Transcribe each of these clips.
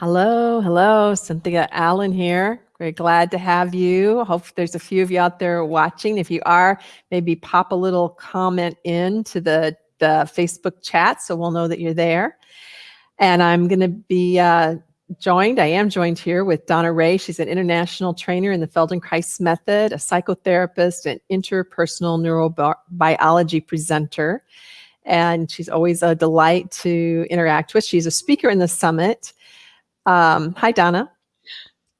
Hello, hello, Cynthia Allen here. Very glad to have you. Hope there's a few of you out there watching. If you are, maybe pop a little comment in to the, the Facebook chat so we'll know that you're there. And I'm going to be uh, joined, I am joined here with Donna Ray. She's an international trainer in the Feldenkrais method, a psychotherapist, and interpersonal neurobiology presenter. And she's always a delight to interact with. She's a speaker in the summit um, hi, Donna.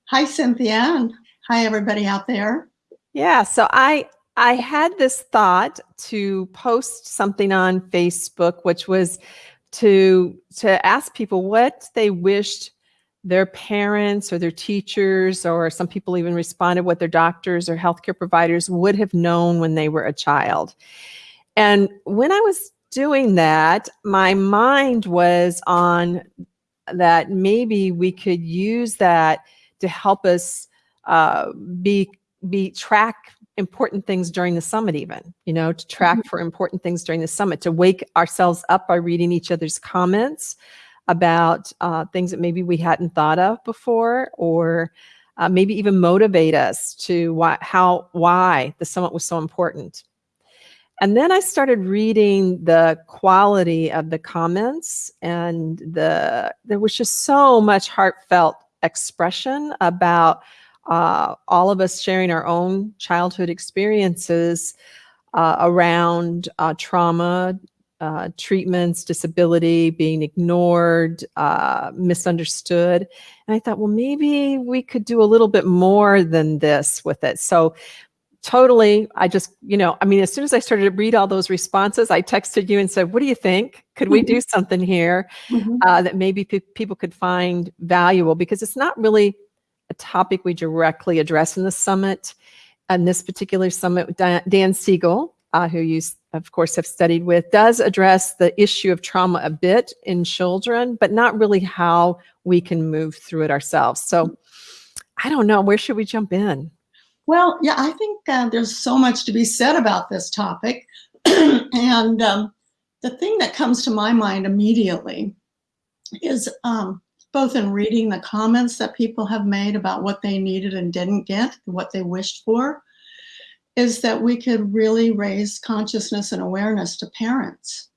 Hi, Cynthia, and hi, everybody out there. Yeah, so I I had this thought to post something on Facebook, which was to to ask people what they wished their parents or their teachers, or some people even responded what their doctors or healthcare providers would have known when they were a child. And when I was doing that, my mind was on that maybe we could use that to help us uh, be be track important things during the summit even you know to track mm-hmm. for important things during the summit to wake ourselves up by reading each other's comments about uh, things that maybe we hadn't thought of before or uh, maybe even motivate us to why how why the summit was so important and then I started reading the quality of the comments and the there was just so much heartfelt expression about uh, all of us sharing our own childhood experiences uh, around uh, trauma, uh, treatments, disability, being ignored, uh, misunderstood. And I thought, well, maybe we could do a little bit more than this with it. So totally. I just you know i mean as soon as i started to read all those responses i texted you and said what do you think? Could we do mm-hmm. something here mm-hmm. uh, that maybe pe- people could find valuable? Because it's not really a topic we directly address in the summit and this particular summit dan, dan siegel uh, who you of course have studied with does address the issue of trauma a bit in children but not really how we can move through it ourselves. So i don't know. Where should we jump in well, yeah, I think uh, there's so much to be said about this topic. and um, the thing that comes to my mind immediately is um, both in reading the comments that people have made about what they needed and didn't get, what they wished for, is that we could really raise consciousness and awareness to parents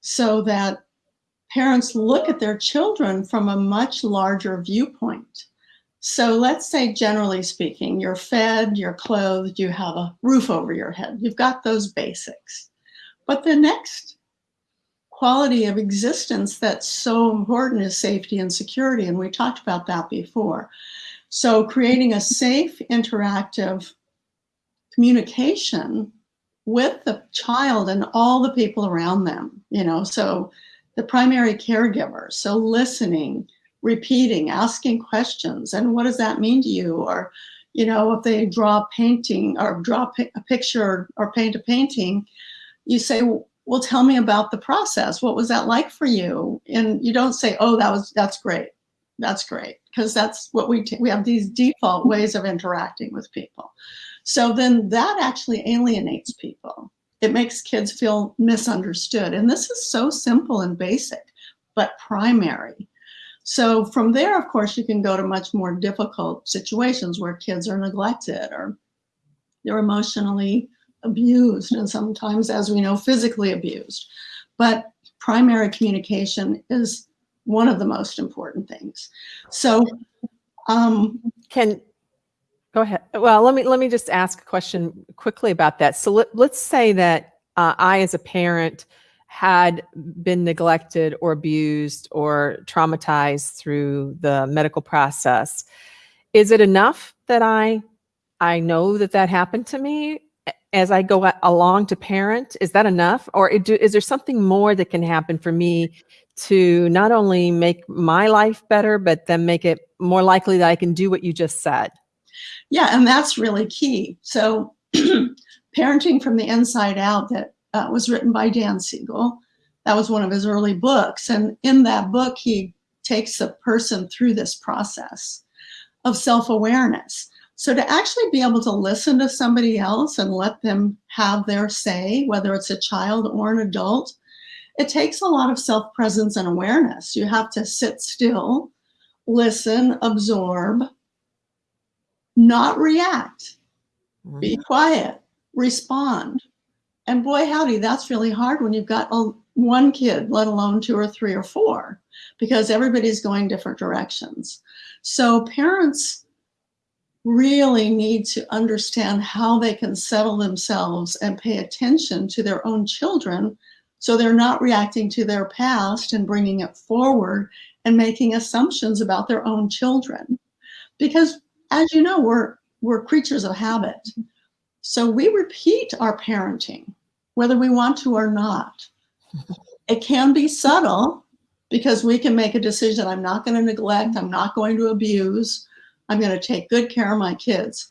so that parents look at their children from a much larger viewpoint so let's say, generally speaking, you're fed, you're clothed, you have a roof over your head. You've got those basics. But the next quality of existence that's so important is safety and security. And we talked about that before. So creating a safe, interactive communication with the child and all the people around them, you know, so the primary caregiver, so listening, repeating, asking questions. And what does that mean to you? Or, you know, if they draw a painting or draw a picture or paint a painting, you say, well, tell me about the process. What was that like for you? And you don't say, oh, that was, that's great. That's great. Because that's what we, we have these default ways of interacting with people. So then that actually alienates people. It makes kids feel misunderstood. And this is so simple and basic, but primary. So from there, of course, you can go to much more difficult situations where kids are neglected or they're emotionally abused and sometimes, as we know, physically abused. But primary communication is one of the most important things. So um, can go ahead. Well, let me let me just ask a question quickly about that. So let, let's say that uh, I, as a parent, had been neglected or abused or traumatized through the medical process is it enough that i i know that that happened to me as i go along to parent? Is that enough? Or is there something more that can happen for me to not only make my life better but then make it more likely that i can do what you just said? Yeah and that's really key. So parenting from the inside out that uh, was written by Dan Siegel. That was one of his early books. And in that book, he takes a person through this process of self-awareness. So to actually be able to listen to somebody else and let them have their say, whether it's a child or an adult, it takes a lot of self-presence and awareness. You have to sit still, listen, absorb, not react, be Mhm. quiet, respond. And boy, howdy, that's really hard when you've got a, one kid, let alone two or three or four, because everybody's going different directions. So parents really need to understand how they can settle themselves and pay attention to their own children so they're not reacting to their past and bringing it forward and making assumptions about their own children. Because as you know, we're, we're creatures of habit. So we repeat our parenting, whether we want to or not. It can be subtle because we can make a decision I'm not going to neglect, I'm not going to abuse, I'm going to take good care of my kids.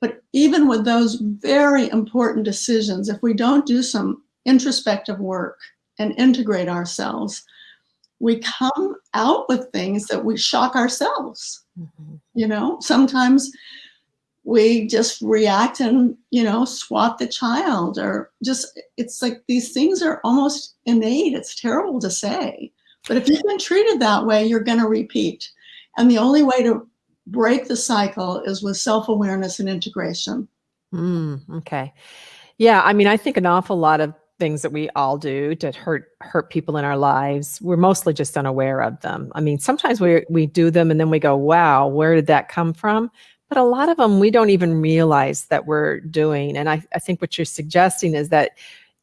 But even with those very important decisions, if we don't do some introspective work and integrate ourselves, we come out with things that we shock ourselves. Mhm. You know, sometimes we just react and, you know, swat the child or just, it's like these things are almost innate. It's terrible to say. But if you've been treated that way, you're going to repeat. And the only way to break the cycle is with self awareness and integration. Mm, okay. Yeah, I mean, I think an awful lot of things that we all do to hurt hurt people in our lives, we're mostly just unaware of them. I mean, sometimes we we do them and then we go, "Wow, where did that come from?" But a lot of them we don't even realize that we're doing. And I, I think what you're suggesting is that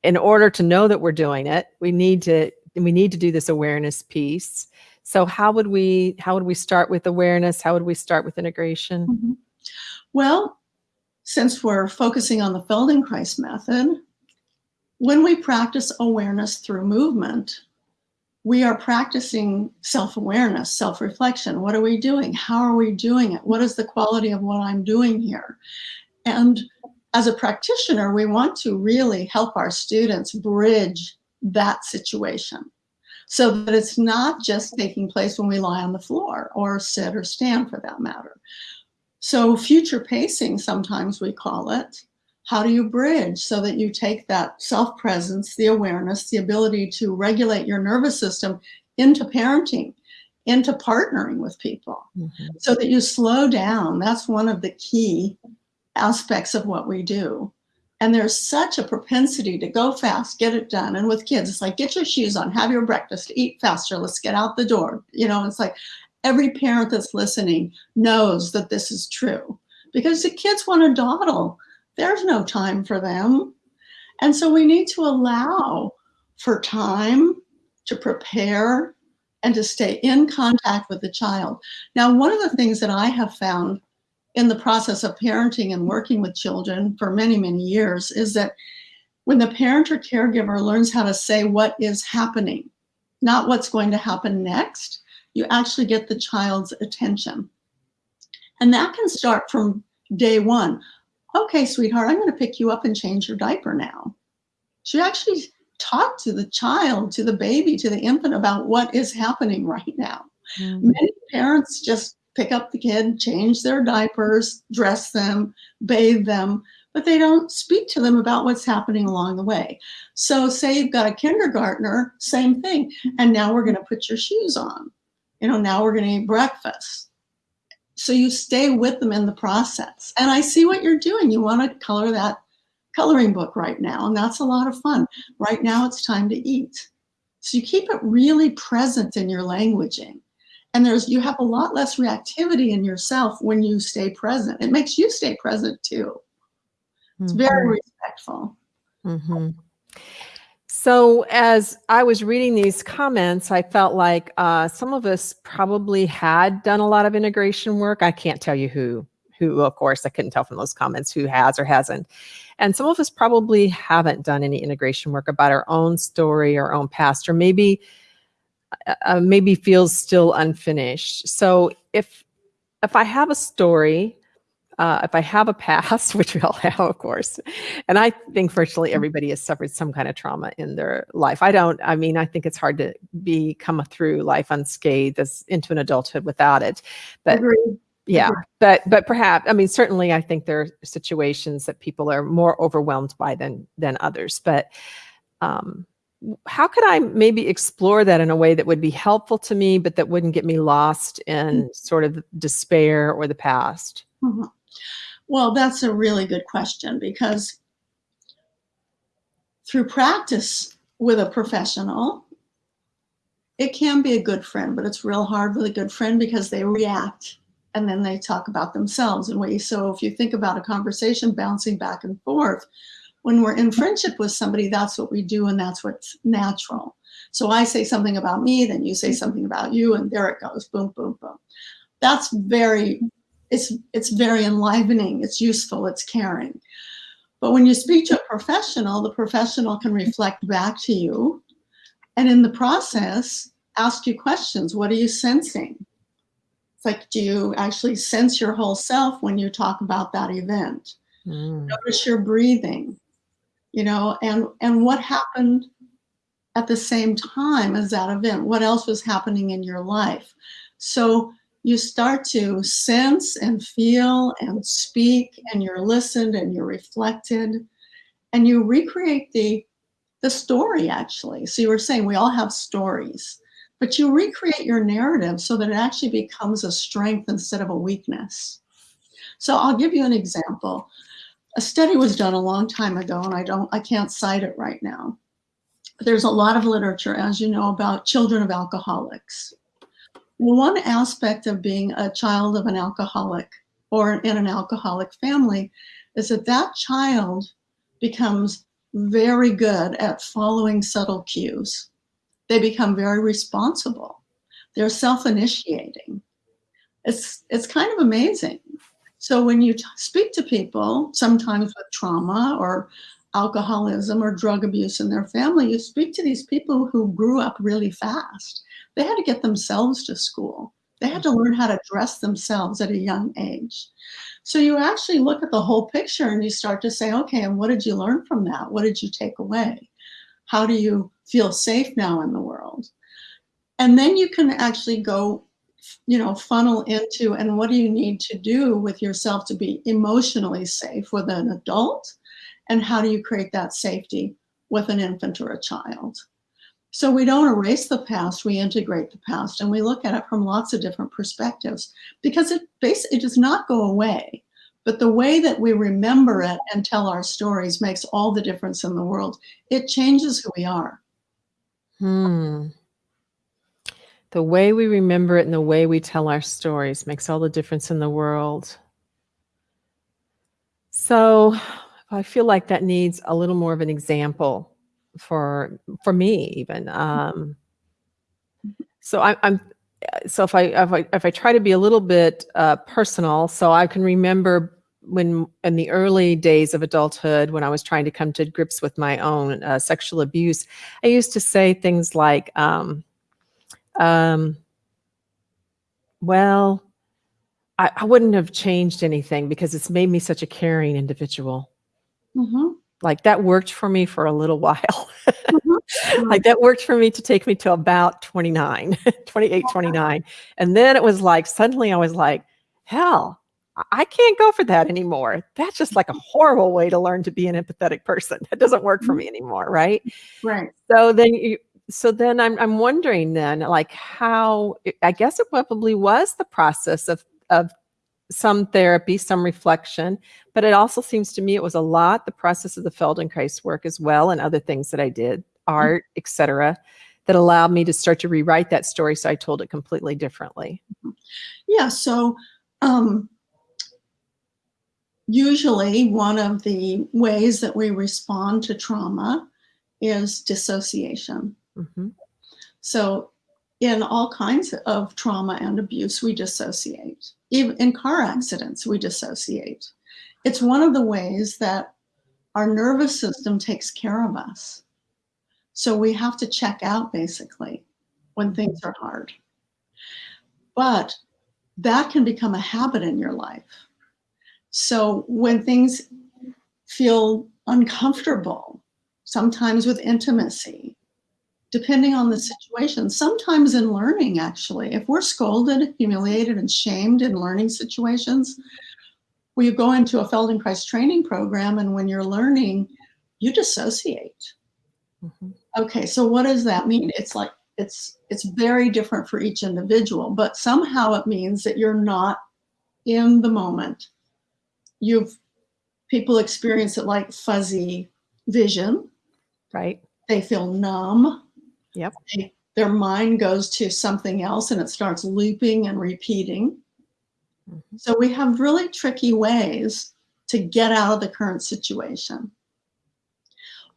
in order to know that we're doing it, we need to we need to do this awareness piece. So how would we how would we start with awareness? How would we start with integration? Mhm. Well, since we're focusing on the Feldenkrais method, when we practice awareness through movement, we are practicing self-awareness, self-reflection. What are we doing? How are we doing it? What is the quality of what I'm doing here? And as a practitioner, we want to really help our students bridge that situation so that it's not just taking place when we lie on the floor or sit or stand for that matter. So future pacing, sometimes we call it. How do you bridge so that you take that self-presence, the awareness, the ability to regulate your nervous system into parenting, into partnering with people Mhm. so that you slow down. That's one of the key aspects of what we do. And there's such a propensity to go fast, get it done. And with kids, it's like, get your shoes on, have your breakfast, eat faster, let's get out the door. You know, it's like every parent that's listening knows that this is true because the kids want to dawdle. There's no time for them. And so we need to allow for time to prepare and to stay in contact with the child. Now, one of the things that I have found in the process of parenting and working with children for many, many years is that when the parent or caregiver learns how to say what is happening, not what's going to happen next, you actually get the child's attention. And that can start from day one. Okay, sweetheart, I'm going to pick you up and change your diaper now. She actually talked to the child, to the baby, to the infant about what is happening right now. Mm. Many parents just pick up the kid, change their diapers, dress them, bathe them, but they don't speak to them about what's happening along the way. So say you've got a kindergartner, same thing. And now we're going to put your shoes on. You know, now we're going to eat breakfast. So you stay with them in the process. And I see what you're doing. You want to color that coloring book right now, and that's a lot of fun. Right now it's time to eat. So you keep it really present in your languaging. And there's you have a lot less reactivity in yourself when you stay present. It makes you stay present too. It's very Mhm. respectful. Mhm. So, as I was reading these comments, I felt like uh, some of us probably had done a lot of integration work. I can't tell you who, who, of course, I couldn't tell from those comments who has or hasn't. And some of us probably haven't done any integration work about our own story, our own past, or maybe, uh, uh, maybe feels still unfinished. So, if if I have a story uh, if I have a past, which we all have, of course, and I think virtually everybody has suffered some kind of trauma in their life. I don't. I mean, I think it's hard to be come through life unscathed as into an adulthood without it. But Agreed. yeah, but but perhaps I mean certainly I think there are situations that people are more overwhelmed by than than others. But um, how could I maybe explore that in a way that would be helpful to me, but that wouldn't get me lost in sort of despair or the past? Mhm. Well, that's a really good question because through practice with a professional, it can be a good friend, but it's real hard with a good friend because they react and then they talk about themselves and we so if you think about a conversation bouncing back and forth when we're in friendship with somebody that's what we do and that's what's natural. So i say something about me then you say something about you and there it goes boom boom boom. That's very it's it's very enlivening it's useful it's caring but when you speak to a professional the professional can reflect back to you and in the process ask you questions what are you sensing It's like, do you actually sense your whole self when you talk about that event? Mm. Notice your breathing, you know, and, and what happened at the same time as that event? What else was happening in your life? So you start to sense and feel and speak and you're listened and you're reflected and you recreate the the story actually. So you were saying we all have stories but you recreate your narrative so that it actually becomes a strength instead of a weakness. So I'll give you an example. A study was done a long time ago and I don't, I can't cite it right now. But there's a lot of literature, as you know, about children of alcoholics. One aspect of being a child of an alcoholic or in an alcoholic family is that that child becomes very good at following subtle cues they become very responsible. They're self-initiating. It's, it's kind of amazing. So when you speak to people, sometimes with trauma or alcoholism or drug abuse in their family, you speak to these people who grew up really fast. They had to get themselves to school. They had to mm-hmm. learn how to dress themselves at a young age. So you actually look at the whole picture and you start to say, okay, and what did you learn from that? What did you take away? How do you feel safe now in the world? And then you can actually go, you know, funnel into and what do you need to do with yourself to be emotionally safe with an adult? And how do you create that safety with an infant or a child? So we don't erase the past, we integrate the past and we look at it from lots of different perspectives because it basically does not go away. But the way that we remember it and tell our stories makes all the difference in the world. It changes who we are. Hmm. The way we remember it and the way we tell our stories makes all the difference in the world. So I feel like that needs a little more of an example for for me even. Um, so I, I'm so if I, if I if I try to be a little bit uh, personal, so I can remember when in the early days of adulthood, when I was trying to come to grips with my own uh, sexual abuse, I used to say things like, um, um, well, I, I, wouldn't have changed anything because it's made me such a caring individual. Mm -hmm. Like that worked for me for a little while. mm -hmm. like that worked for me to take me to about 29, 28, 29. And then it was like, suddenly I was like, hell, I can't go for that anymore. That's just like a horrible way to learn to be an empathetic person. That doesn't work for mm-hmm. me anymore, right? Right. So then you so then I'm I'm wondering then like how I guess it probably was the process of of some therapy, some reflection, but it also seems to me it was a lot the process of the Feldenkrais work as well and other things that I did, mm-hmm. art, mm -hmm. etc., that allowed me to start to rewrite that story so I told it completely differently. Mm-hmm. Yeah, so um Usually one of the ways that we respond to trauma is dissociation. Mm -hmm. So in all kinds of trauma and abuse, we dissociate. Even in car accidents, we dissociate. It's one of the ways that our nervous system takes care of us. So we have to check out basically when things are hard. But that can become a habit in your life. So when things feel uncomfortable, sometimes with intimacy, depending on the situation, sometimes in learning actually, if we're scolded, humiliated, and shamed in learning situations, we go into a Feldenkrais training program and when you're learning, you dissociate. Mm -hmm. Okay, so what does that mean? It's like it's it's very different for each individual, but somehow it means that you're not in the moment. You've people experience it like fuzzy vision. Right. They feel numb. Yep. They, their mind goes to something else and it starts looping and repeating. Mhm. So we have really tricky ways to get out of the current situation.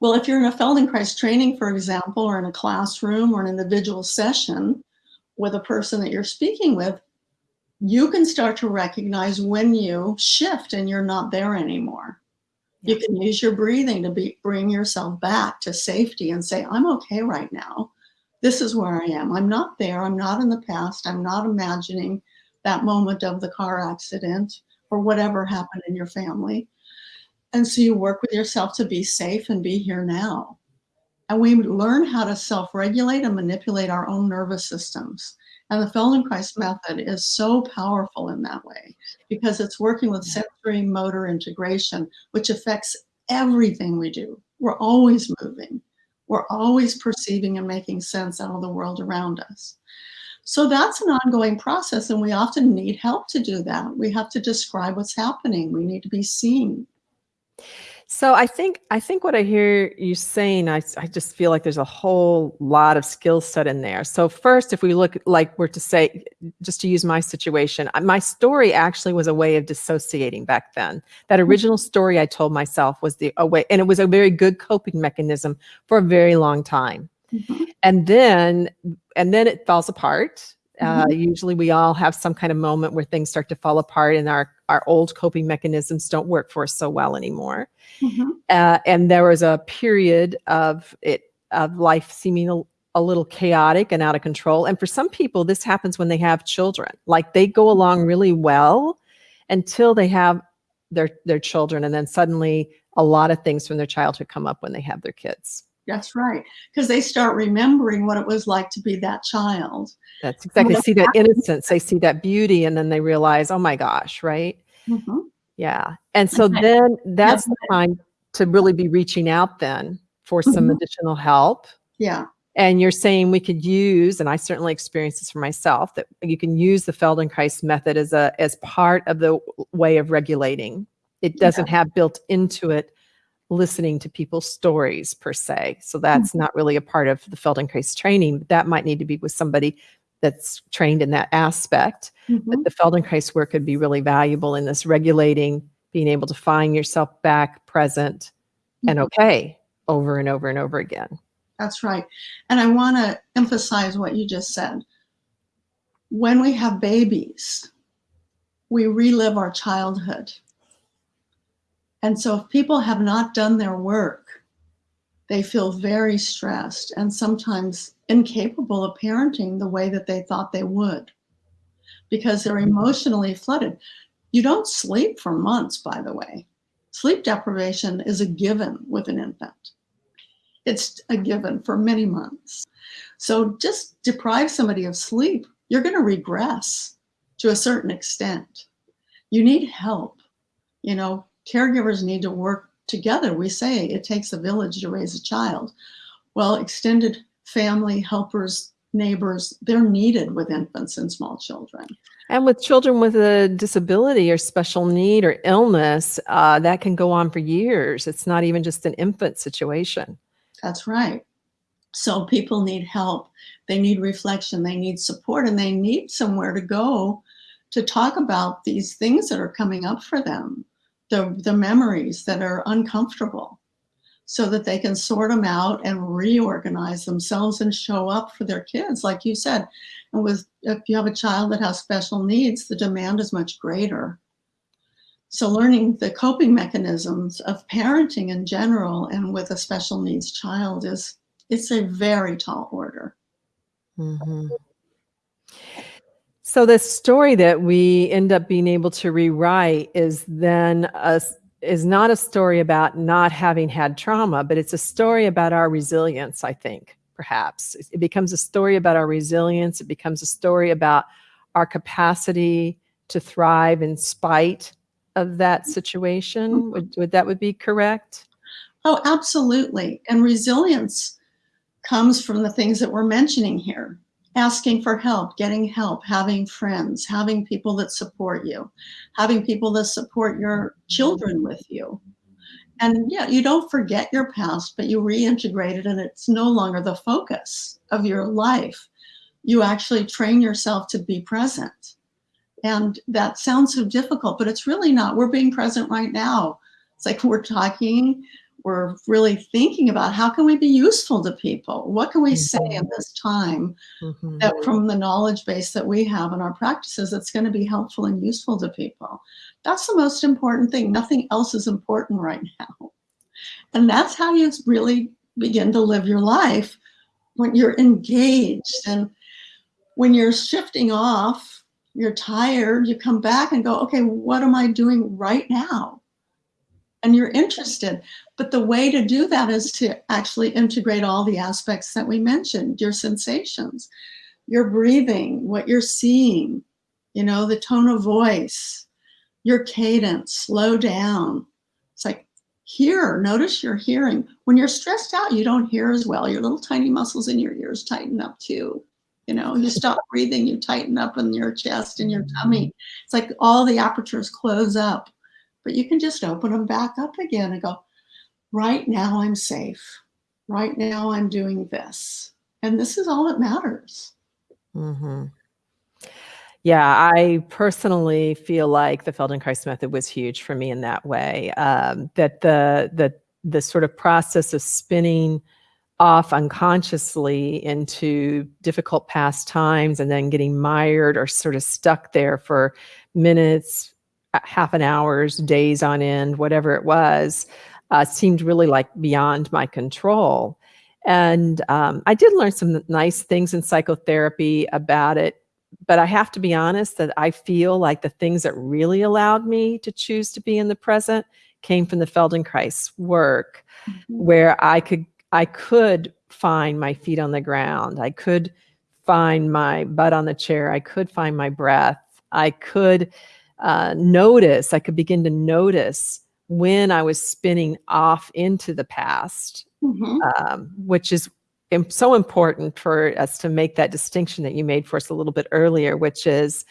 Well, if you're in a Feldenkrais training, for example, or in a classroom or an individual session with a person that you're speaking with, you can start to recognize when you shift and you're not there anymore. You can use your breathing to be, bring yourself back to safety and say, I'm okay right now. This is where I am. I'm not there. I'm not in the past. I'm not imagining that moment of the car accident or whatever happened in your family. And so you work with yourself to be safe and be here now. And we learn how to self regulate and manipulate our own nervous systems. And the Feldenkrais method is so powerful in that way because it's working with sensory motor integration, which affects everything we do. We're always moving, we're always perceiving and making sense out of the world around us. So that's an ongoing process, and we often need help to do that. We have to describe what's happening, we need to be seen. So I think I think what I hear you saying, I, I just feel like there's a whole lot of skill set in there. So first, if we look like we're to say, just to use my situation, my story actually was a way of dissociating back then. That original story I told myself was the a way, and it was a very good coping mechanism for a very long time. Mhm. And then and then it falls apart. Uh, Mhm. usually we all have some kind of moment where things start to fall apart and our our old coping mechanisms don't work for us so well anymore Mhm. uh, and there was a period of it of life seeming a, a little chaotic and out of control and for some people this happens when they have children like they go along really well until they have their their children and then suddenly a lot of things from their childhood come up when they have their kids That's right. Because they start remembering what it was like to be that child. that's exactly that's see that innocence they see that beauty and then they realize oh my gosh right Mhm. Yeah. And so Okay. then that's the time to really be reaching out then for some Mhm. additional help. Yeah. And you're saying we could use, and I certainly experienced this for myself, that you can use the Feldenkrais method as a as part of the way of regulating. It doesn't have built into it listening to people's stories per se. So that's not really a part of the Feldenkrais training. That might need to be with somebody that's trained in that aspect Mhm. but the Feldenkrais work could be really valuable in this regulating, being able to find yourself back present and Mhm. okay over and over and over again. That's right. And I want to emphasize what you just said. When we have babies, we relive our childhood. And so if people have not done their work, they feel very stressed and sometimes incapable of parenting the way that they thought they would because they're emotionally flooded. You don't sleep for months, by the way. Sleep deprivation is a given with an infant. It's a given for many months. So just deprive somebody of sleep, you're going to regress to a certain extent. You need help. You know, caregivers need to work together. We say it takes a village to raise a child. Well, extended family, helpers, neighbors, they're needed with infants and small children. And with children with a disability or special need or illness, uh, that can go on for years. It's not even just an infant situation. That's right. So people need help. They need reflection. They need support and they need somewhere to go to talk about these things that are coming up for them, the, the memories that are uncomfortable, so that they can sort them out and reorganize themselves and show up for their kids, like you said. And with if you have a child that has special needs, the demand is much greater. So learning the coping mechanisms of parenting in general and with a special needs child is it's a very tall order. Mhm. So the story that we end up being able to rewrite is then a, s- is not a story about not having had trauma, but it's a story about our resilience, I think, perhaps. It- becomes a story about our resilience. It becomes a story about our capacity to thrive in spite of that situation. Mm-hmm. Would, would that would be correct? Oh, absolutely. And resilience comes from the things that we're mentioning here asking for help, getting help, having friends, having people that support you, having people that support your children with you. And yeah, you don't forget your past, but you reintegrate it and it's no longer the focus of your life. You actually train yourself to be present. And that sounds so difficult, but it's really not. We're being present right now. It's like we're talking, we're really thinking about how can we be useful to people? What can we say in mm-hmm. this time mm-hmm. that from the knowledge base that we have in our practices that's going to be helpful and useful to people? That's the most important thing. Nothing else is important right now. And that's how you really begin to live your life when you're engaged and when you're shifting off, you're tired, you come back and go, okay, what am I doing right now? And you're interested. But the way to do that is to actually integrate all the aspects that we mentioned, your sensations, your breathing, what you're seeing, you know, the tone of voice, your cadence, slow down. It's like, hear, notice your hearing. When you're stressed out, you don't hear as well. Your little tiny muscles in your ears tighten up too. You know, you stop breathing, you tighten up in your chest and your tummy. It's like all the apertures close up, but you can just open them back up again and go, right now I'm safe. Right now I'm doing this. And this is all that matters. Mm-hmm. Yeah, I personally feel like the Feldenkrais method was huge for me in that way. Um, that the the the sort of process of spinning off unconsciously into difficult past times and then getting mired or sort of stuck there for minutes, half an hours, days on end, whatever it was, uh, seemed really like beyond my control. And um, I did learn some nice things in psychotherapy about it. But I have to be honest that I feel like the things that really allowed me to choose to be in the present came from the Feldenkrais work, mm-hmm. where I could I could find my feet on the ground. I could find my butt on the chair. I could find my breath. I could uh, notice. I could begin to notice when I was spinning off into the past, mm-hmm. um, which is so important for us to make that distinction that you made for us a little bit earlier, which is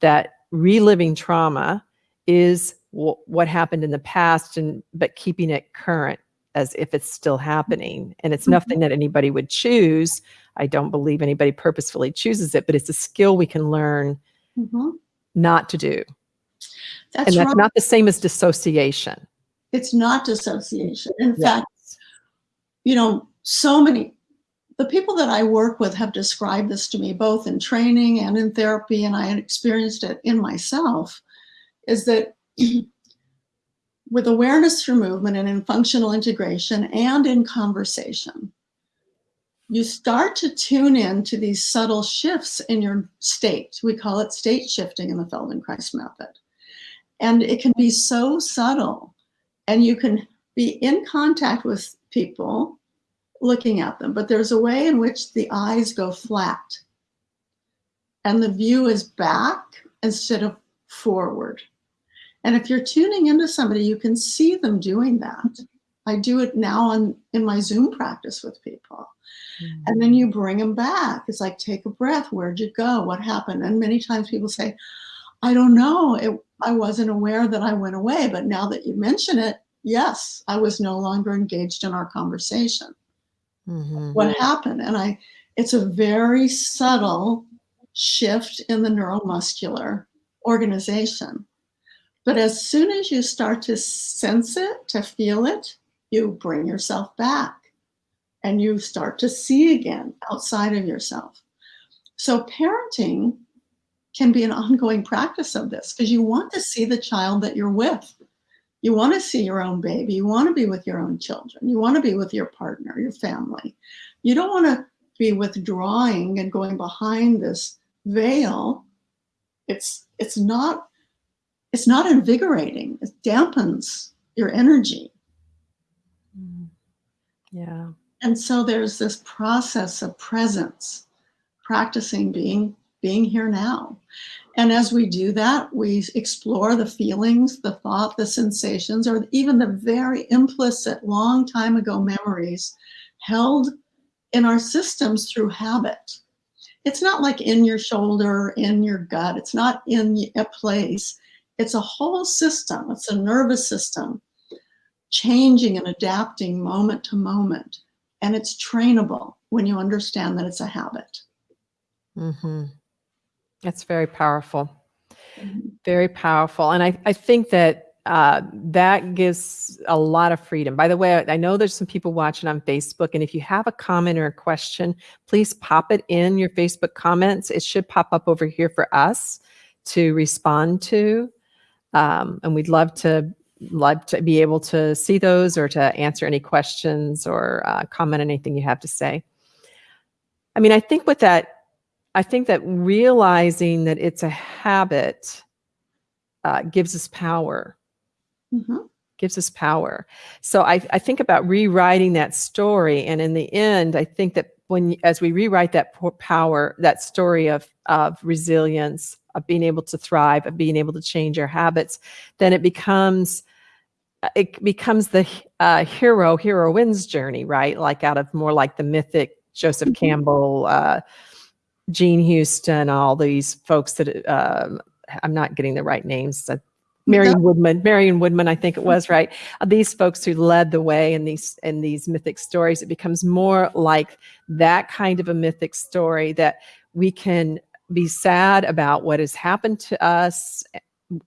that reliving trauma is w- what happened in the past, and but keeping it current as if it's still happening. And it's mm-hmm. nothing that anybody would choose. I don't believe anybody purposefully chooses it, but it's a skill we can learn mm-hmm. not to do. That's and that's not the same as dissociation. It's not dissociation. In yes. fact, you know, so many the people that I work with have described this to me both in training and in therapy, and I experienced it in myself, is that with awareness through movement and in functional integration and in conversation, you start to tune in to these subtle shifts in your state. We call it state shifting in the Feldenkrais method. And it can be so subtle, and you can be in contact with people looking at them, but there's a way in which the eyes go flat and the view is back instead of forward. And if you're tuning into somebody, you can see them doing that. I do it now on in my Zoom practice with people. Mm-hmm. And then you bring them back. It's like, take a breath. Where'd you go? What happened? And many times people say, I don't know. It, I wasn't aware that I went away, but now that you mention it, yes, I was no longer engaged in our conversation. Mm-hmm. What happened? And I, it's a very subtle shift in the neuromuscular organization. But as soon as you start to sense it, to feel it, you bring yourself back and you start to see again outside of yourself. So, parenting can be an ongoing practice of this because you want to see the child that you're with. You want to see your own baby. You want to be with your own children. You want to be with your partner, your family. You don't want to be withdrawing and going behind this veil. It's it's not it's not invigorating. It dampens your energy. Mm. Yeah. And so there's this process of presence, practicing being being here now. And as we do that, we explore the feelings, the thought, the sensations, or even the very implicit long time ago memories held in our systems through habit. It's not like in your shoulder, in your gut. It's not in a place. It's a whole system. It's a nervous system changing and adapting moment to moment. And it's trainable when you understand that it's a habit. Mm-hmm. That's very powerful. Mm-hmm. Very powerful. And I, I think that uh, that gives a lot of freedom. By the way, I know there's some people watching on Facebook, and if you have a comment or a question, please pop it in your Facebook comments. It should pop up over here for us to respond to. Um, and we'd love to love to be able to see those or to answer any questions or uh, comment on anything you have to say. I mean, I think with that, I think that realizing that it's a habit uh, gives us power. Mm-hmm. Gives us power. So I, I think about rewriting that story, and in the end, I think that when as we rewrite that power, that story of of resilience, of being able to thrive, of being able to change our habits, then it becomes uh, it becomes the uh, hero heroine's journey, right? Like out of more like the mythic Joseph mm-hmm. Campbell, uh, Jean Houston, all these folks that um, I'm not getting the right names. Marion Woodman, Marion Woodman, I think it was right. Uh, these folks who led the way in these in these mythic stories, it becomes more like that kind of a mythic story that we can be sad about what has happened to us,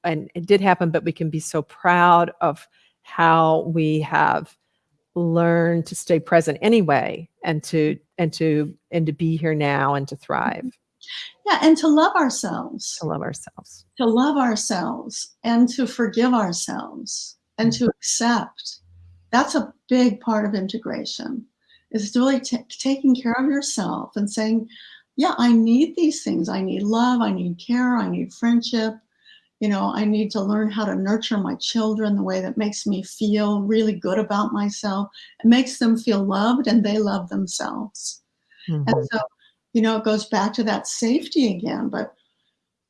and it did happen, but we can be so proud of how we have learned to stay present anyway, and to and to and to be here now and to thrive. Mm-hmm. Yeah, and to love ourselves. To love ourselves. To love ourselves and to forgive ourselves and to mm-hmm. accept. That's a big part of integration. Is really taking care of yourself and saying, yeah, I need these things. I need love. I need care. I need friendship. You know, I need to learn how to nurture my children the way that makes me feel really good about myself. It makes them feel loved and they love themselves. Mm-hmm. And so you know, it goes back to that safety again. But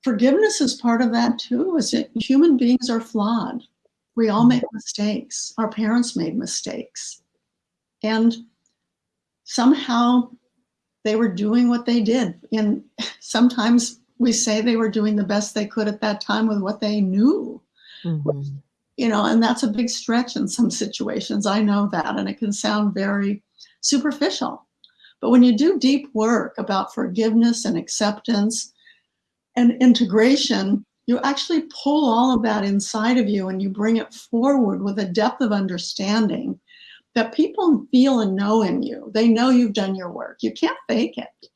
forgiveness is part of that too, is that human beings are flawed. We all make mistakes. Our parents made mistakes. And somehow they were doing what they did. And sometimes we say they were doing the best they could at that time with what they knew. Mm-hmm. You know, and that's a big stretch in some situations. I know that. And it can sound very superficial. But when you do deep work about forgiveness and acceptance and integration, you actually pull all of that inside of you and you bring it forward with a depth of understanding that people feel and know in you. They know you've done your work. You can't fake it.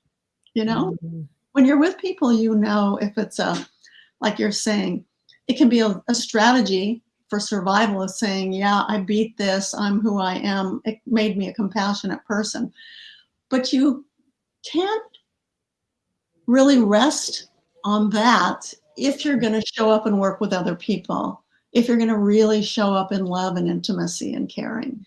You know, mm-hmm. When you're with people, you know if it's a, like you're saying, it can be a, a strategy for survival of saying, yeah, I beat this, I'm who I am. It made me a compassionate person. But you can't really rest on that if you're going to show up and work with other people, if you're going to really show up in love and intimacy and caring.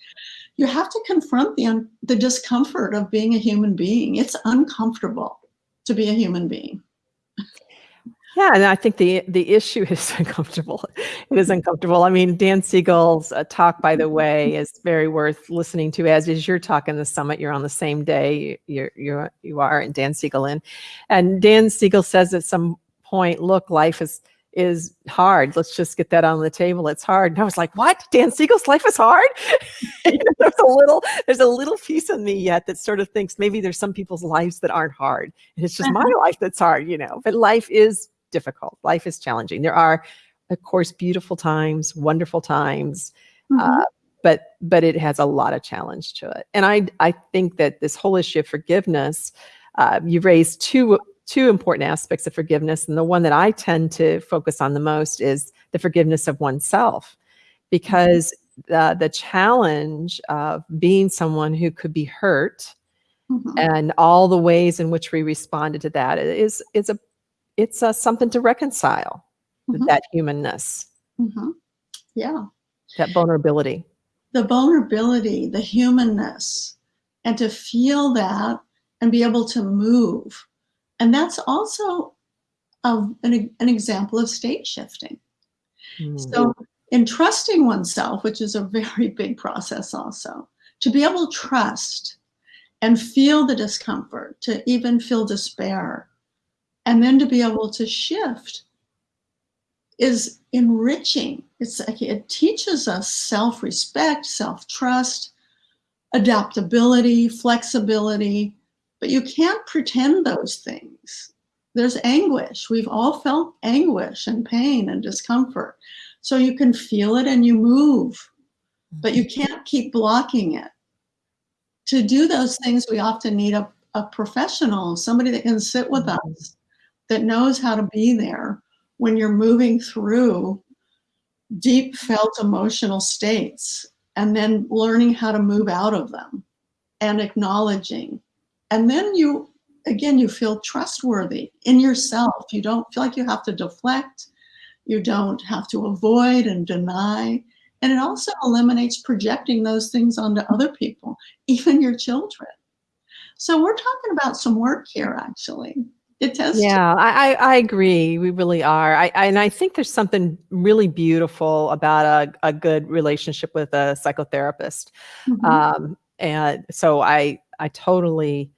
You have to confront the, the discomfort of being a human being. It's uncomfortable to be a human being. Yeah, and I think the the issue is uncomfortable. It is uncomfortable. I mean, Dan Siegel's uh, talk, by the way, is very worth listening to. As is your talk in the summit. You're on the same day. You're you you are, and Dan Siegel in, and Dan Siegel says at some point, "Look, life is." Is hard. Let's just get that on the table. It's hard. And I was like, what? Dan Siegel's life is hard? there's a little, there's a little piece of me yet that sort of thinks maybe there's some people's lives that aren't hard. And it's just my life that's hard, you know. But life is difficult. Life is challenging. There are, of course, beautiful times, wonderful times, mm-hmm. uh, but but it has a lot of challenge to it. And I I think that this whole issue of forgiveness, uh, you've raised two two important aspects of forgiveness, and the one that I tend to focus on the most is the forgiveness of oneself, because the the challenge of being someone who could be hurt. Mm-hmm. and all the ways in which we responded to that is is a it's uh, something to reconcile mm-hmm. that humanness. Mm-hmm. Yeah. That vulnerability. The vulnerability, the humanness, and to feel that and be able to move. And that's also a, an, an example of state shifting. Mm-hmm. So, in trusting oneself, which is a very big process also, to be able to trust and feel the discomfort, to even feel despair, and then to be able to shift is enriching. It's like it teaches us self-respect, self-trust, adaptability, flexibility, but you can't pretend those things. There's anguish. We've all felt anguish and pain and discomfort. So you can feel it and you move, but you can't keep blocking it. To do those things, we often need a, a professional, somebody that can sit with Mm-hmm. us, that knows how to be there when you're moving through deep felt emotional states and then learning how to move out of them and acknowledging. And then you, again, you feel trustworthy in yourself. You don't feel like you have to deflect. You don't have to avoid and deny. And it also eliminates projecting those things onto other people, even your children. So we're talking about some work here, actually. It does. Yeah, I, I, I agree. We really are. I, I and I think there's something really beautiful about a, a good relationship with a psychotherapist. Mhm. Um, and so I I totally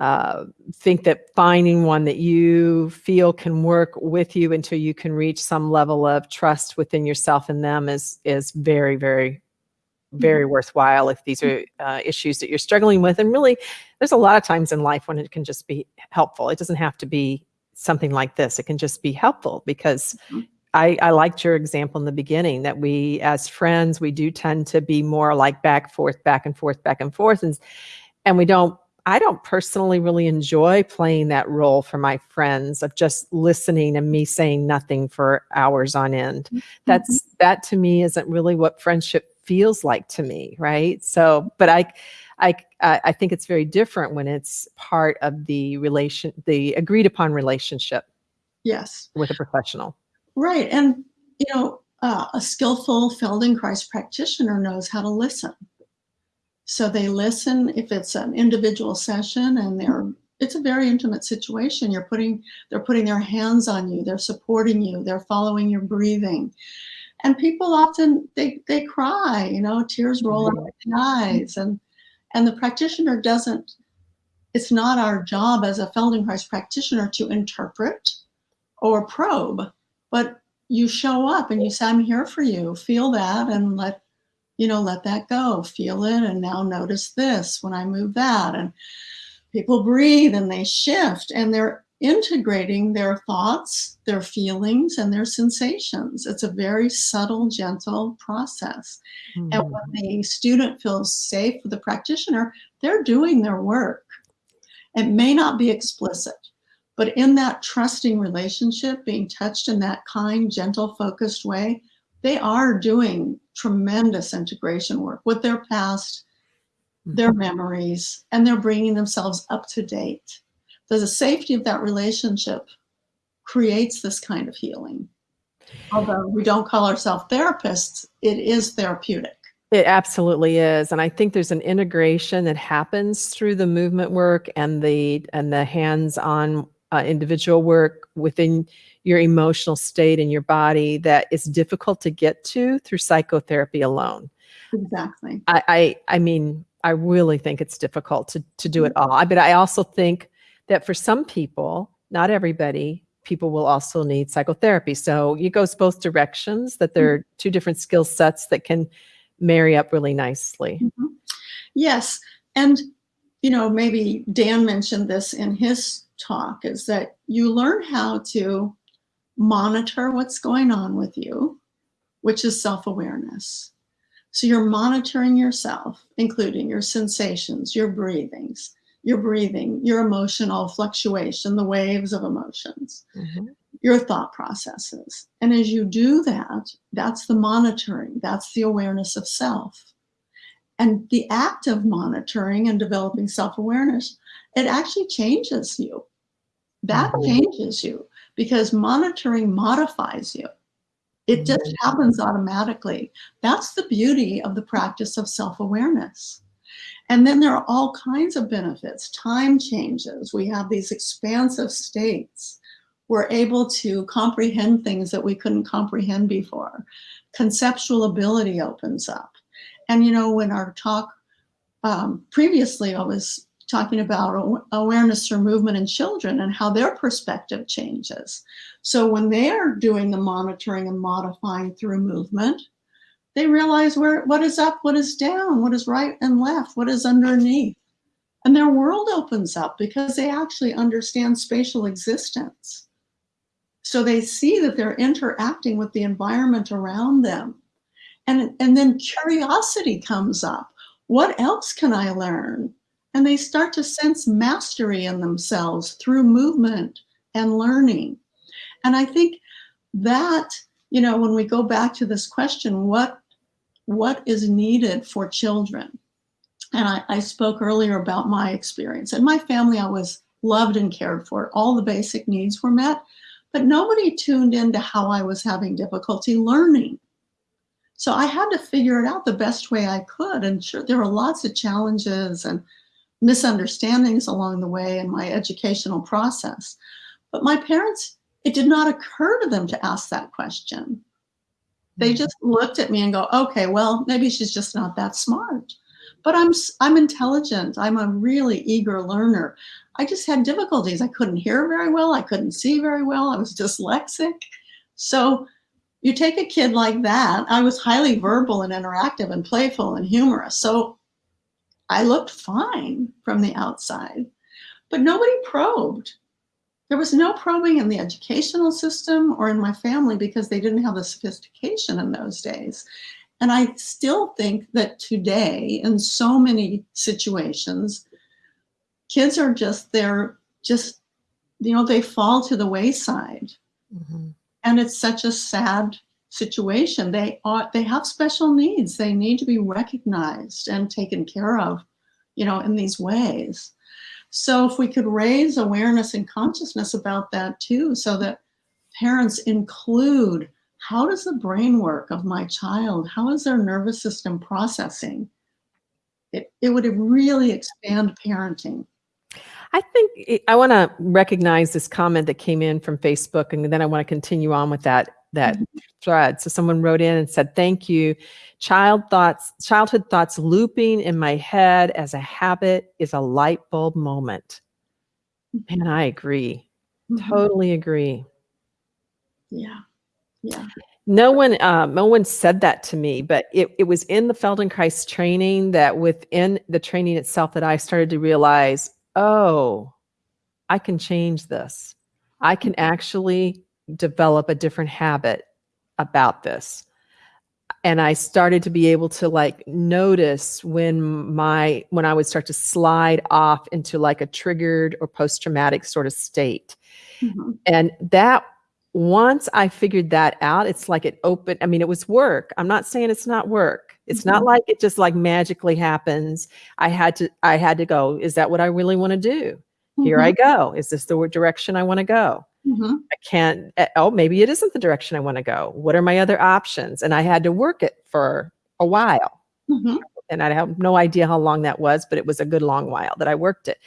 uh, think that finding one that you feel can work with you until you can reach some level of trust within yourself and them is is very very very worthwhile if these are uh, issues that you're struggling with and really there's a lot of times in life when it can just be helpful. It doesn't have to be something like this. It can just be helpful because Mhm. I, I liked your example in the beginning that we as friends we do tend to be more like back forth back and forth back and forth and and we don't i don't personally really enjoy playing that role for my friends of just listening and me saying nothing for hours on end. Mm-hmm. That's mm-hmm. that to me isn't really what friendship feels like to me right? So but i i i I think it's very different when it's part of the relation the agreed upon relationship Yes. with a professional Right. And, you know, uh, a skillful Feldenkrais practitioner knows how to listen. So they listen if it's an individual session and they're it's a very intimate situation. You're putting they're putting their hands on you, they're supporting you, they're following your breathing. And people often they they cry, you know, tears roll out their eyes and and the practitioner doesn't it's not our job as a Feldenkrais practitioner to interpret or probe but you show up and you say i'm here for you. Feel that and let you know let that go. Feel it and now notice this when i move that. And people breathe and they shift and they're integrating their thoughts their feelings and their sensations. It's a very subtle gentle process. And Mhm. when the student feels safe with the practitioner they're doing their work. It may not be explicit but in that trusting relationship, being touched in that kind, gentle, focused way, they are doing tremendous integration work with their past, hmm. their memories, and they're bringing themselves up to date. The safety of that relationship creates this kind of healing. Although we don't call ourselves therapists, it is therapeutic. It absolutely is, and I think there's an integration that happens through the movement work and the and the hands-on uh, individual work within your emotional state and your body that is difficult to get to through psychotherapy alone. Exactly. I I, I mean, I really think it's difficult to to do it all. I- But I also think that for some people, not everybody, people will also need psychotherapy. So it goes both directions. That there are two different skill sets that can marry up really nicely. Mhm. Yes. And, you know, maybe Dan mentioned this in his talk is that you learn how to monitor what's going on with you, which is self awareness. So you're monitoring yourself, including your sensations, your breathings, your breathing, your emotional fluctuation, the waves of emotions Mhm. your thought processes. And as you do that, that's the monitoring, that's the awareness of self. And the act of monitoring and developing self awareness, it actually changes you. That Mhm. changes you because monitoring modifies you. It just Mhm. happens automatically. That's the beauty of the practice of self awareness. And then there are all kinds of benefits. Time changes. We have these expansive states. We're able to comprehend things that we couldn't comprehend before. Conceptual ability opens up. And you know, when our talk um, previously I was talking about awareness for movement in children and how their perspective changes. So when they're doing the monitoring and modifying through movement, they realize where what is up, what is down, what is right and left, what is underneath. And their world opens up because they actually understand spatial existence. So they see that they're interacting with the environment around them. And, and then curiosity comes up. What else can I learn? And they start to sense mastery in themselves through movement and learning. And I think that, you know, when we go back to this question, what, what is needed for children? And I, I spoke earlier about my experience. In my family, I was loved and cared for. All the basic needs were met, but nobody tuned into how I was having difficulty learning. So I had to figure it out the best way I could. And sure, there were lots of challenges and misunderstandings along the way in my educational process. But my parents, it did not occur to them to ask that question. They mm. just looked at me and go, okay, well, maybe she's just not that smart. But I'm, I'm intelligent. I'm a really eager learner. I just had difficulties. I couldn't hear very well. I couldn't see very well. I was dyslexic. So you take a kid like that, I was highly verbal and interactive and playful and humorous. So I looked fine from the outside, but nobody probed. There was no probing in the educational system or in my family because they didn't have the sophistication in those days. And I still think that today, in so many situations, kids are just, they're just, you know, they fall to the wayside. Mm -hmm and it's such a sad situation. They are they have special needs. They need to be recognized and taken care of, you know, in these ways. So if we could raise awareness and consciousness about that too, so that parents include how does the brain work of my child? How is their nervous system processing? It, it would really expand parenting. I think I want to recognize this comment that came in from Facebook, and then I want to continue on with that that mm -hmm. thread. So someone wrote in and said, "Thank you. Child thoughts, childhood thoughts looping in my head as a habit is a light bulb moment." And I agree. Mm -hmm. Totally agree. Yeah. Yeah. No one, uh, no one said that to me, but it, it was in the Feldenkrais training that within the training itself that I started to realize oh, I can change this. I can actually develop a different habit about this. And I started to be able to like notice when my, when I would start to slide off into like a triggered or post-traumatic sort of state. Mm -hmm. And that once I figured that out, it's like it opened, I mean, it was work. I'm not saying it's not work. It's mm -hmm. not mm-hmm. like it just like magically happens. I had to, I had to go, is that what I really want to do? Mm -hmm. Here I mm-hmm. go. Is this the direction I want to go? Mm -hmm. I can't, eh, oh, maybe it isn't the direction I want to go. What are my other options? And I had to work it for a while. Mm-hmm. And I have no idea how long that was, but it was a good long while that I worked it.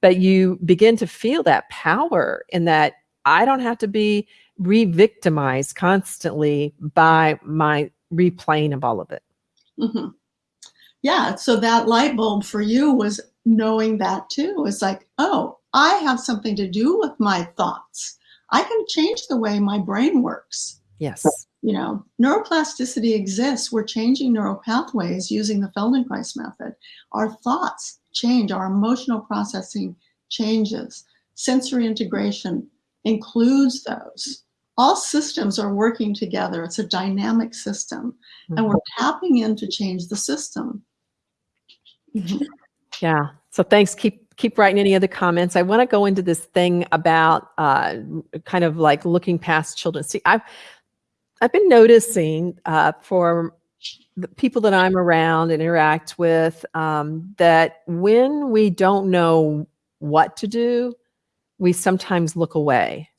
But you begin to feel that power in that I don't have to be re-victimized constantly by my replaying of all of it. Mm -hmm. Yeah, so that light bulb for you was knowing that too. It's like, oh, I have something to do with my thoughts. I can change the way my brain works. Yes. You know, neuroplasticity exists. We're changing neural pathways using the Feldenkrais method. Our thoughts change, our emotional processing changes. Sensory integration includes those all systems are working together. It's a dynamic system mm -hmm. and we're mm-hmm. tapping in to change the system. Mm -hmm. Yeah. So thanks. Keep keep writing any other comments. I want to go into this thing about uh, kind of like looking past children. See, I've I've been noticing uh, for the people that I'm around and interact with um, that when we don't know what to do, we sometimes look away.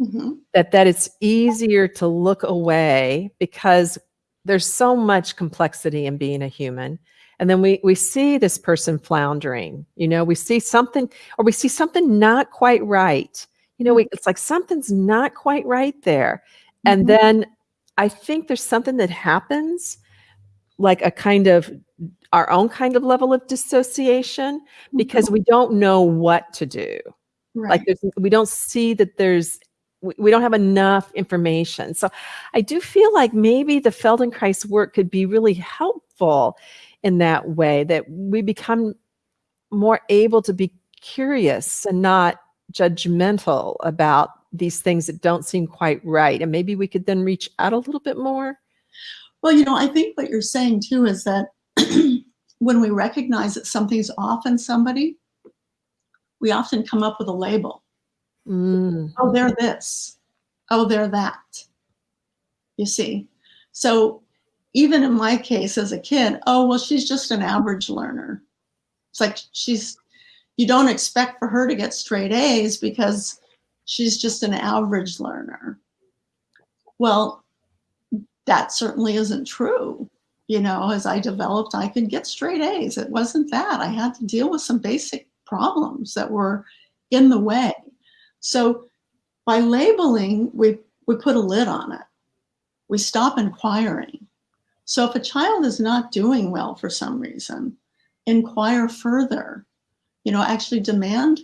Mm -hmm. That that it's easier to look away because there's so much complexity in being a human. And then we we see this person floundering, you know, we see something or we see something not quite right. You know, we, mm-hmm. it's like something's not quite right there. And mm -hmm. then I think there's something that happens like a kind of our own kind of level of dissociation because we don't know what to do. right. Like there's, we don't see that there's, we, don't have enough information. So I do feel like maybe the Feldenkrais work could be really helpful in that way that we become more able to be curious and not judgmental about these things that don't seem quite right. And maybe we could then reach out a little bit more. Well, you know, I think what you're saying too is that when we recognize that something's off in somebody, we often come up with a label. Mm. Oh, they're this. Oh, they're that. You see? So even in my case as a kid, oh, well, she's just an average learner. It's like she's, you don't expect for her to get straight A's because she's just an average learner. Well, that certainly isn't true. You know, as I developed, I could get straight A's. It wasn't that. I had to deal with some basic problems that were in the way. So by labeling, we, we put a lid on it. We stop inquiring. So if a child is not doing well for some reason, inquire further. You know, actually demand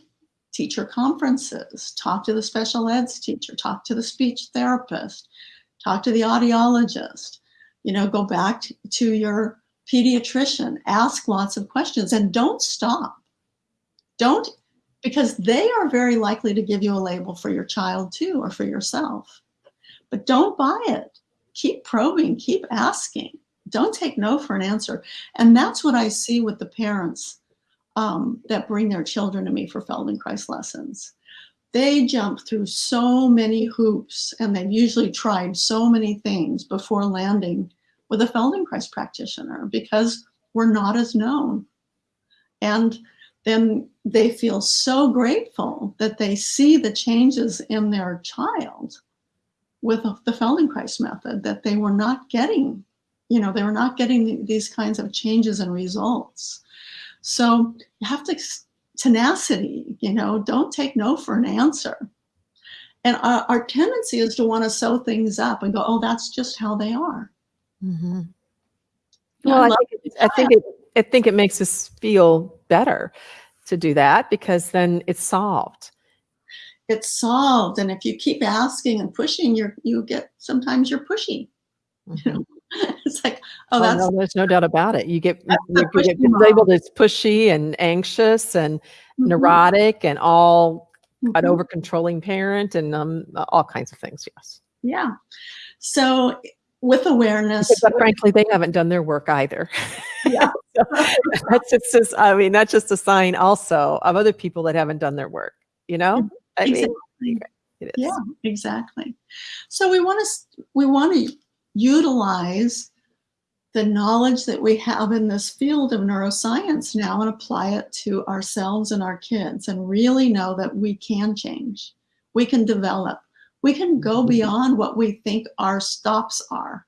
teacher conferences, talk to the special eds teacher, talk to the speech therapist, talk to the audiologist, you know, go back to, to your pediatrician, ask lots of questions and don't stop. Don't, because they are very likely to give you a label for your child too, or for yourself. But don't buy it. Keep probing, keep asking. Don't take no for an answer. And that's what I see with the parents um, that bring their children to me for Feldenkrais lessons. They jump through so many hoops and they've usually tried so many things before landing with a Feldenkrais practitioner because we're not as known. And then they feel so grateful that they see the changes in their child with the Feldenkrais method that they were not getting, you know, they were not getting these kinds of changes and results. So you have to tenacity, you know, don't take no for an answer. And our, our tendency is to want to sew things up and go, oh, that's just how they are. Mm-hmm. Well, I love think, it, I think it, I think it makes us feel better to do that because then it's solved. it's solved. And if you keep asking and pushing, you're you get sometimes you're pushy. Mhm. it's like, oh, Oh, that's no, there's no doubt about it. You get, you you get labeled as pushy and anxious and Mhm, neurotic and all an mhm. over controlling parent and um, all kinds of things. Yes. Yeah. So with awareness, But frankly, they haven't done their work either. Yeah. So that's just, just, I mean, that's just a sign also of other people that haven't done their work, you know? Mm-hmm. I mean, Exactly. is. Yeah, exactly. So we want to we want to utilize the knowledge that we have in this field of neuroscience now and apply it to ourselves and our kids and really know that we can change. We can develop. We can go beyond what we think our stops are.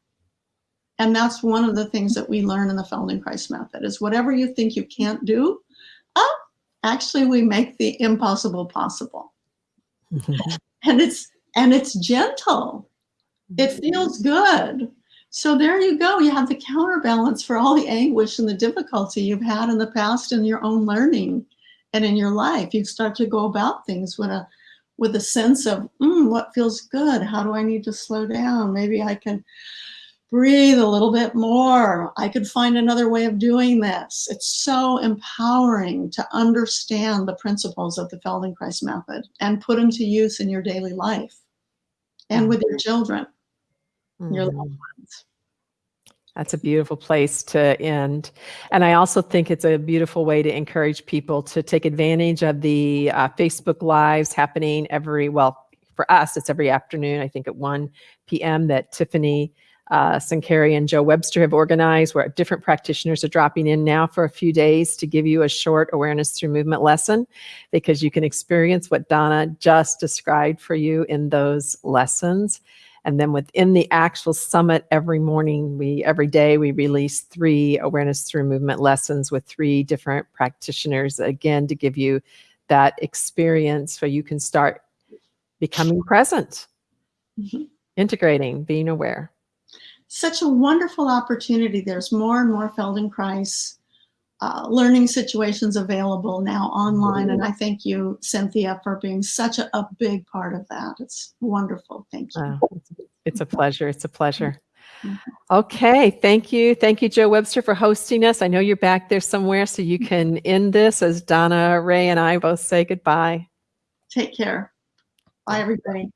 And that's one of the things that we learn in the Feldenkrais method is whatever you think you can't do, oh, actually we make the impossible possible. And it's and it's gentle. It feels good. So there you go. You have the counterbalance for all the anguish and the difficulty you've had in the past in your own learning and in your life. You start to go about things with a with a sense of mm, what feels good? How do i need to slow down? Maybe i can breathe a little bit more. I could find another way of doing this. It's so empowering to understand the principles of the feldenkrais method and put them to use in your daily life and with your children your Mhm. loved ones. That's a beautiful place to end. And I also think it's a beautiful way to encourage people to take advantage of the uh, Facebook Lives happening every, well, for us, it's every afternoon, I think at 1 p.m., that Tiffany uh, Sankary and Joe Webster have organized, where different practitioners are dropping in now for a few days to give you a short awareness through movement lesson because you can experience what Donna just described for you in those lessons. And then within the actual summit, every morning, we every day we release three awareness through movement lessons with three different practitioners again to give you that experience so you can start becoming present, Mhm. integrating, being aware. such a wonderful opportunity there's more and more feldenkrais uh, learning situations available now online. And I thank you, Cynthia, for being such a, a big part of that. It's wonderful. Thank you. Oh, it's- a pleasure. It's a pleasure. Mhm. Okay, thank you. Thank you, Joe Webster, for hosting us. I know you're back there somewhere, so you can end this as Donna, Ray, and I both say goodbye. Take care. Bye, everybody.